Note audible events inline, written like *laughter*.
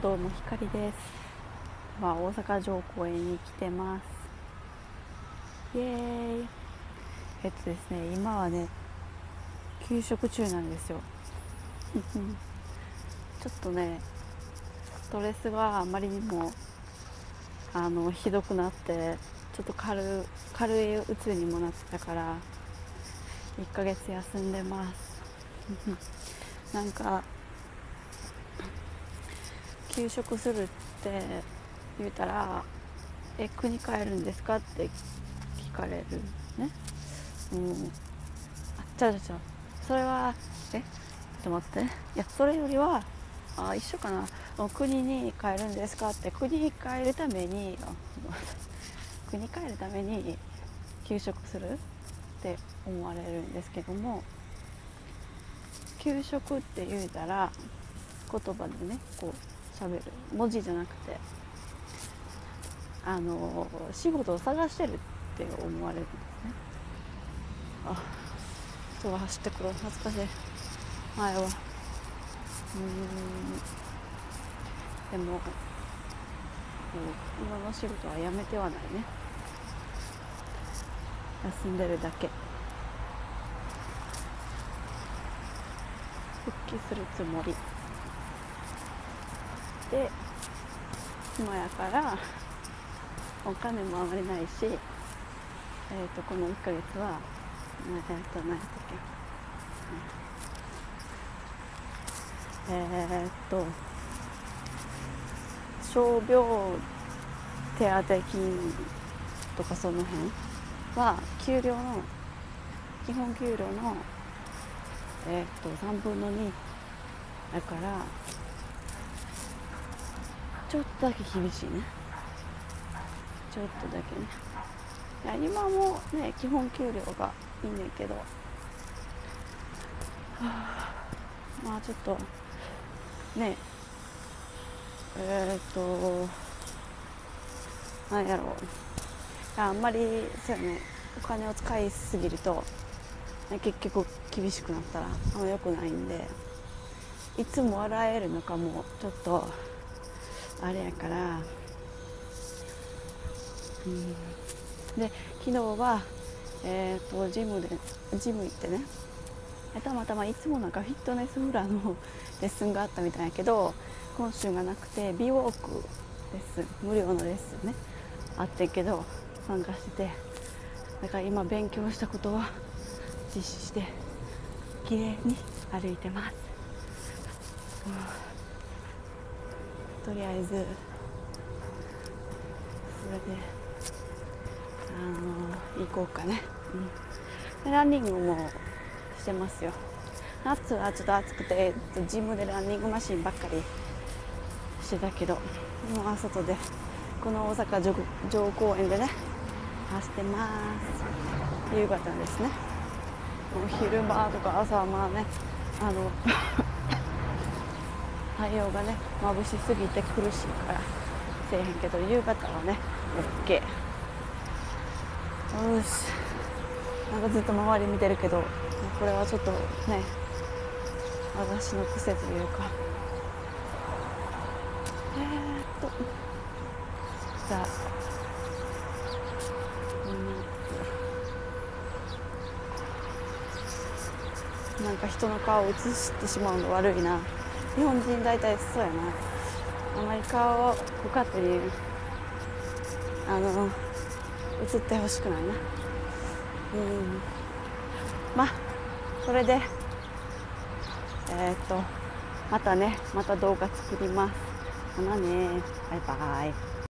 どうもひかりです。まあ大阪城公園に来てます。イエーイ。えっとですね今はね給食中なんですよ。*laughs* ちょっとねストレスがあまりにもあのひどくなってちょっと軽軽いうつにもなってたから1ヶ月休んでます。*laughs* なんか休職するって言うたら「え国帰るんですか?」って聞かれるね。うん。あちゃうちゃうそれはえちょっと待って。いやそれよりはあ一緒かな。国に帰るんですかって国に帰るために *laughs* 国に帰るために休職するって思われるんですけども給食って言うたら言葉でねこう喋る文字じゃなくてあの仕事を探してるって思われるんですね。あ人が走ってくる。懐かしい。前は。うん。でも今の仕事はやめてはないね。休んでるだけ。復帰するつもり。で今やからお金もあまりないし、えーと、この1ヶ月はえっ、ー、と何やったっけえー、っと傷病手当金とかその辺は給料の基本給料のえー、っと3分の2だからちょっとだけ厳しいね。ちょっとだけね。いや今もね基本給料がいいねんけど、はあ、まあちょっとね。えー、となんやろ。うあんまりそうやね。お金を使いすぎるとね結局厳しくなったらあんま良くないんで。いつも笑えるのかもちょっとあれやから、うん、で昨日は、えーと、ジムでジム行ってね。たまたまいつもなんかフィットネスフラのレッスンがあったみたいやけど今週がなくて美ウォークレッスン無料のレッスンね。あってんけど参加してて。だから今勉強したことは実施して綺麗に歩いてます、うん、とりあえず。それであの行こうかね、うん、ランニングもしてますよ。夏はちょっと暑くてジムでランニングマシンばっかりしてたけど今は外でこの大阪城公園でね走ってます。夕方ですね。昼間とか朝はまあねあの太陽がね眩しすぎて苦しいからせえへんけど夕方はね OK よし。なんかずっと周り見てるけどこれはちょっとね私の癖というか。えー、っと。じゃあなんか人の顔を映してしまうの悪いな。日本人大体そうやな。あまり顔をご家庭にあの映ってほしくないな。うん。まあそれでえー、っとまたねまた動画作ります。ほなね。バイバイ。